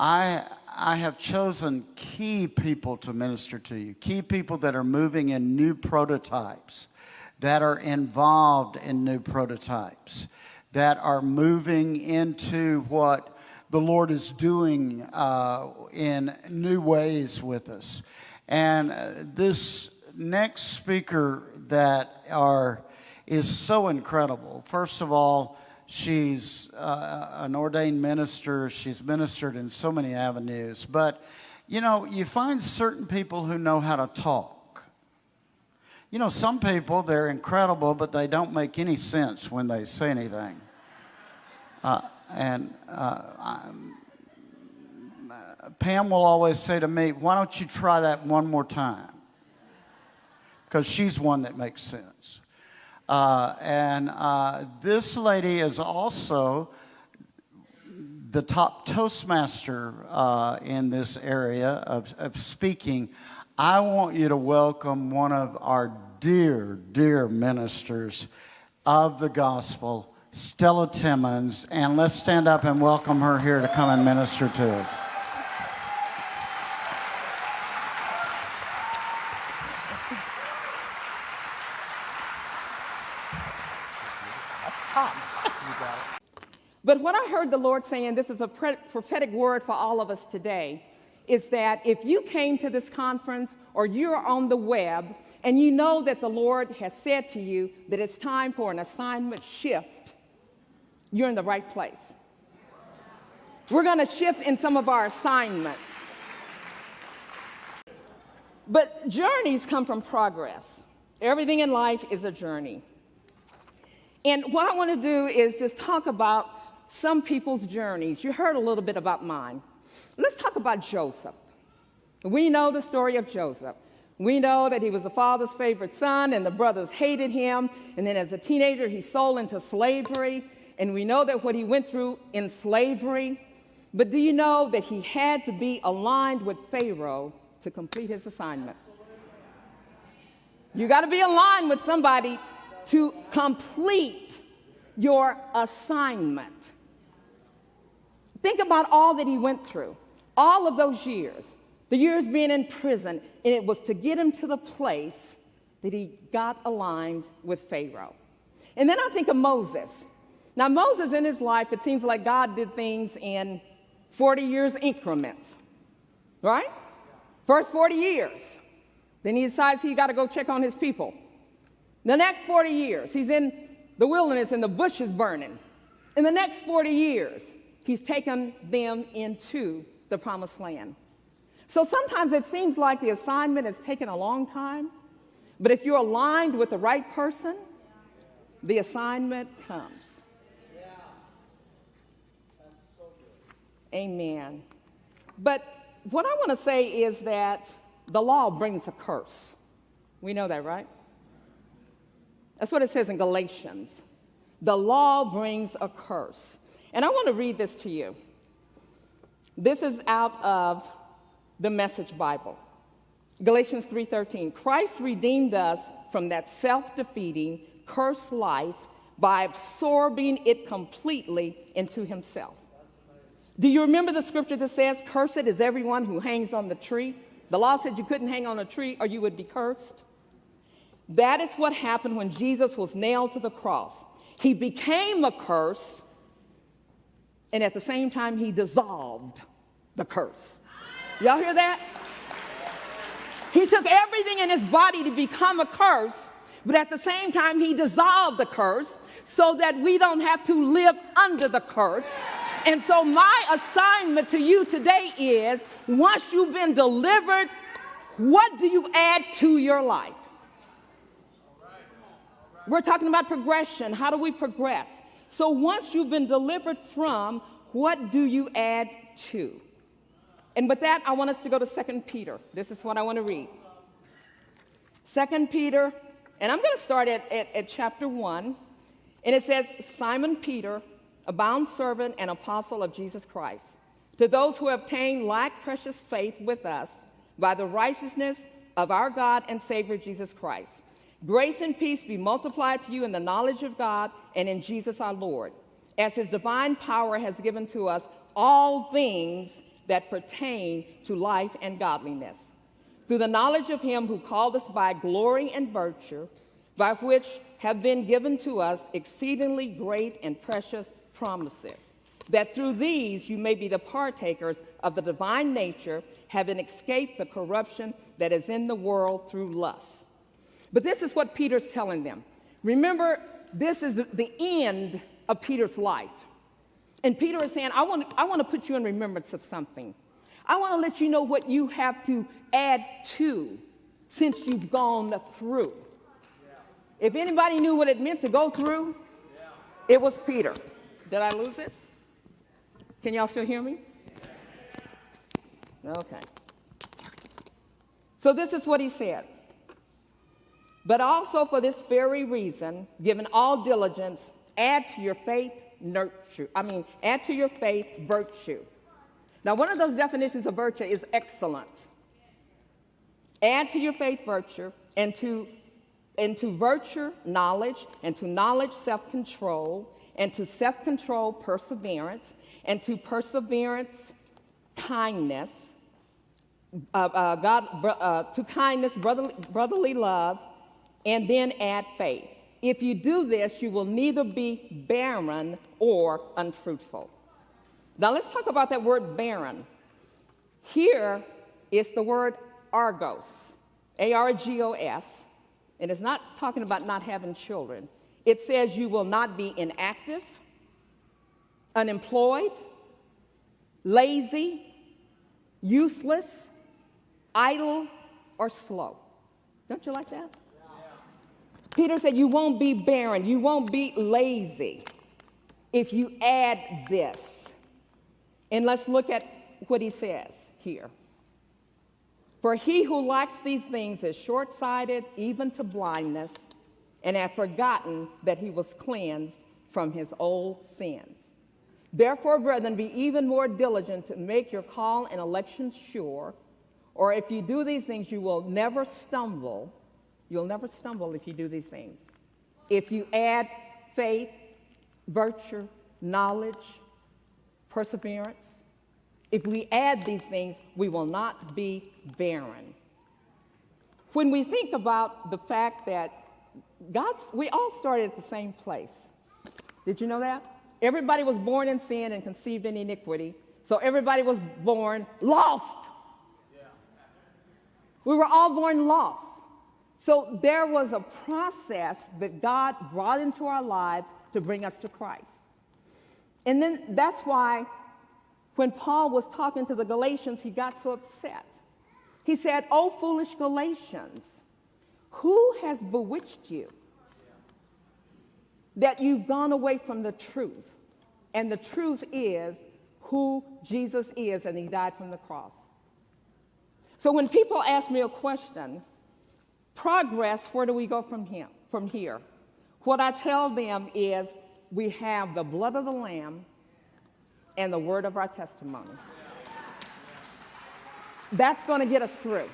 I, I have chosen key people to minister to you, key people that are moving in new prototypes, that are involved in new prototypes, that are moving into what the Lord is doing uh, in new ways with us. And uh, this next speaker that are is so incredible. First of all, she's uh, an ordained minister. She's ministered in so many avenues. But, you know, you find certain people who know how to talk. You know, some people, they're incredible, but they don't make any sense when they say anything. Uh, and uh, Pam will always say to me, Why don't you try that one more time? Because she's one that makes sense. Uh, and uh, this lady is also the top Toastmaster uh, in this area of, of speaking. I want you to welcome one of our dear, dear ministers of the gospel, Stella Timmons, and let's stand up and welcome her here to come and minister to us. But what I heard the Lord saying, this is a prophetic word for all of us today, is that if you came to this conference or you're on the web and you know that the Lord has said to you that it's time for an assignment shift, you're in the right place. We're going to shift in some of our assignments. But journeys come from progress. Everything in life is a journey. And what I want to do is just talk about some people's journeys. You heard a little bit about mine. Let's talk about Joseph. We know the story of Joseph. We know that he was the father's favorite son, and the brothers hated him. And then, as a teenager, he sold into slavery. And we know that what he went through in slavery. But do you know that he had to be aligned with Pharaoh to complete his assignment? You got to be aligned with somebody to complete your assignment. Think about all that he went through, all of those years, the years being in prison, and it was to get him to the place that he got aligned with Pharaoh. And then I think of Moses. Now, Moses in his life, it seems like God did things in 40 years increments, right? First 40 years. Then he decides he got to go check on his people. The next 40 years, he's in the wilderness and the bush is burning. In the next 40 years, He's taken them into the promised land. So sometimes it seems like the assignment has taken a long time, but if you're aligned with the right person, the assignment comes. Amen. But what I want to say is that the law brings a curse. We know that, right? That's what it says in Galatians. The law brings a curse. And I want to read this to you. This is out of the Message Bible. Galatians 3:13. Christ redeemed us from that self-defeating, cursed life by absorbing it completely into himself. Do you remember the scripture that says, Cursed is everyone who hangs on the tree? The law said you couldn't hang on a tree or you would be cursed. That is what happened when Jesus was nailed to the cross. He became a curse and at the same time, he dissolved the curse. Y'all hear that? He took everything in his body to become a curse, but at the same time, he dissolved the curse so that we don't have to live under the curse. And so, my assignment to you today is once you've been delivered, what do you add to your life? We're talking about progression. How do we progress? So once you've been delivered from, what do you add to? And with that, I want us to go to 2 Peter. This is what I want to read. 2 Peter, and I'm going to start at, at, at chapter 1. And it says, Simon Peter, a bound servant and apostle of Jesus Christ, to those who obtain like precious faith with us by the righteousness of our God and Savior Jesus Christ. Grace and peace be multiplied to you in the knowledge of God and in Jesus our Lord, as his divine power has given to us all things that pertain to life and godliness, through the knowledge of him who called us by glory and virtue, by which have been given to us exceedingly great and precious promises, that through these you may be the partakers of the divine nature, having escaped the corruption that is in the world through lust. But this is what Peter's telling them. Remember, this is the end of Peter's life. And Peter is saying, I want, I want to put you in remembrance of something. I want to let you know what you have to add to since you've gone through. If anybody knew what it meant to go through, it was Peter. Did I lose it? Can y'all still hear me? Okay. So this is what he said. But also for this very reason, given all diligence, add to your faith nurture. I mean, add to your faith virtue. Now, one of those definitions of virtue is excellence. Add to your faith virtue, and to, and to virtue knowledge, and to knowledge self control, and to self control perseverance, and to perseverance kindness, uh, uh, God, uh, to kindness brotherly, brotherly love, and then add faith. If you do this, you will neither be barren or unfruitful. Now let's talk about that word barren. Here is the word argos, A R G O S, and it's not talking about not having children. It says you will not be inactive, unemployed, lazy, useless, idle, or slow. Don't you like that? Peter said, You won't be barren, you won't be lazy if you add this. And let's look at what he says here. For he who lacks these things is short sighted, even to blindness, and hath forgotten that he was cleansed from his old sins. Therefore, brethren, be even more diligent to make your call and election sure, or if you do these things, you will never stumble. You'll never stumble if you do these things. If you add faith, virtue, knowledge, perseverance, if we add these things, we will not be barren. When we think about the fact that God's, we all started at the same place. Did you know that? Everybody was born in sin and conceived in iniquity. So everybody was born lost. We were all born lost. So there was a process that God brought into our lives to bring us to Christ. And then that's why when Paul was talking to the Galatians, he got so upset. He said, Oh, foolish Galatians, who has bewitched you that you've gone away from the truth? And the truth is who Jesus is, and he died from the cross. So when people ask me a question, progress, where do we go from here? From here? What I tell them is we have the blood of the Lamb and the word of our testimony. That's going to get us through.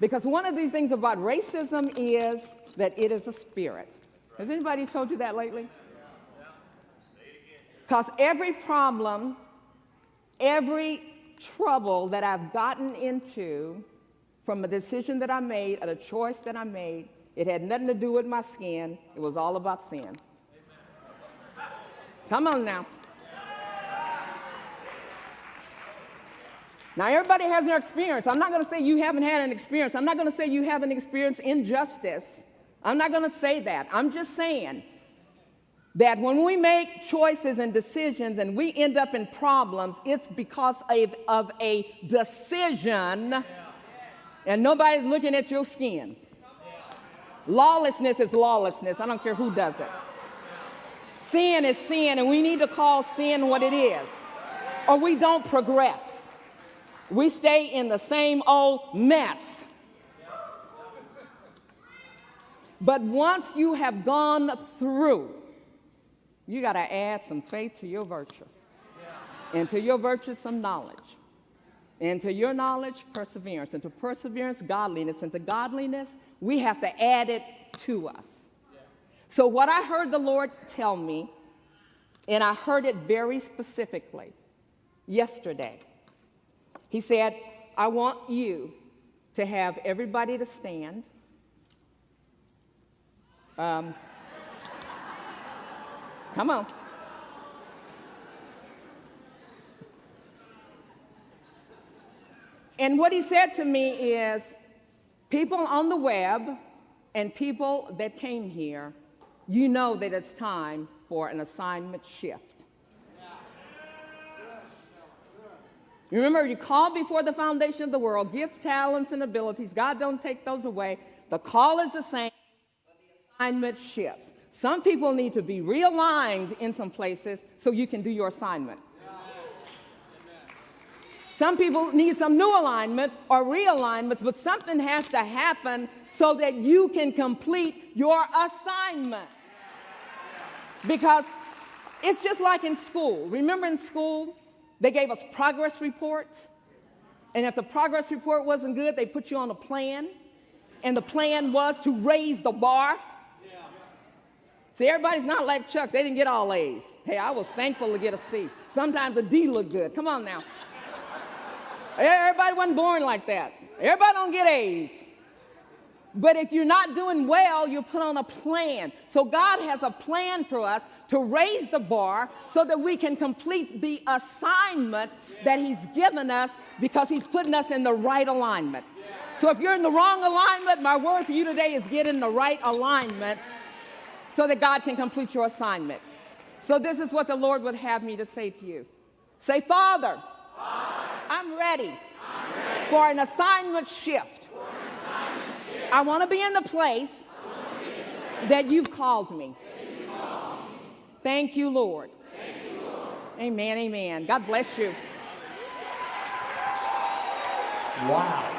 Because one of these things about racism is that it is a spirit. Has anybody told you that lately? Because every problem, every trouble that I've gotten into from a decision that I made, a choice that I made, it had nothing to do with my skin. It was all about sin. Come on now. Now, everybody has their experience. I'm not going to say you haven't had an experience. I'm not going to say you haven't experienced injustice. I'm not going to say that. I'm just saying that when we make choices and decisions and we end up in problems, it's because of, of a decision and nobody's looking at your skin. Lawlessness is lawlessness. I don't care who does it. Sin is sin, and we need to call sin what it is, or we don't progress. We stay in the same old mess. But once you have gone through, you got to add some faith to your virtue, and to your virtue, some knowledge, and to your knowledge, perseverance, and to perseverance, godliness, and to godliness, we have to add it to us. So, what I heard the Lord tell me, and I heard it very specifically, yesterday. He said, I want you to have everybody to stand. Um, come on. And what he said to me is people on the web and people that came here, you know that it's time for an assignment shift. Remember, you called before the foundation of the world, gifts, talents, and abilities. God don't take those away. The call is the same, but the assignment shifts. Some people need to be realigned in some places so you can do your assignment. Some people need some new alignments or realignments, but something has to happen so that you can complete your assignment. Because it's just like in school. Remember in school, they gave us progress reports? And if the progress report wasn't good, they put you on a plan. And the plan was to raise the bar. See, everybody's not like Chuck. They didn't get all A's. Hey, I was thankful to get a C. Sometimes a D looked good. Come on now. Everybody wasn't born like that. Everybody don't get A's. But if you're not doing well, you put on a plan. So God has a plan for us to raise the bar so that we can complete the assignment that He's given us because He's putting us in the right alignment. So if you're in the wrong alignment, my word for you today is get in the right alignment so that God can complete your assignment. So this is what the Lord would have me to say to you. Say, Father, Father Ready I'm ready, for an assignment shift. An assignment shift. I want to be in the place, that you've called me. Thank you, Lord. Thank you, Lord. Amen, amen. God bless you. Wow.